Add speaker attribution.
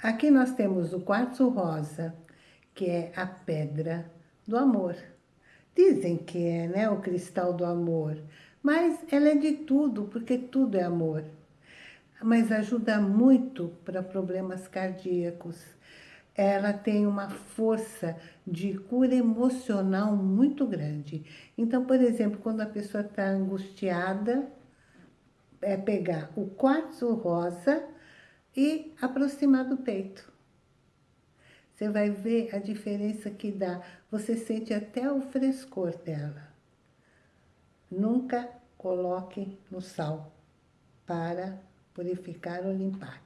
Speaker 1: Aqui nós temos o quartzo rosa, que é a pedra do amor. Dizem que é né, o cristal do amor, mas ela é de tudo, porque tudo é amor. Mas ajuda muito para problemas cardíacos. Ela tem uma força de cura emocional muito grande. Então, por exemplo, quando a pessoa está angustiada, é pegar o quartzo rosa e aproximar do peito. Você vai ver a diferença que dá. Você sente até o frescor dela. Nunca coloque no sal para purificar ou limpar.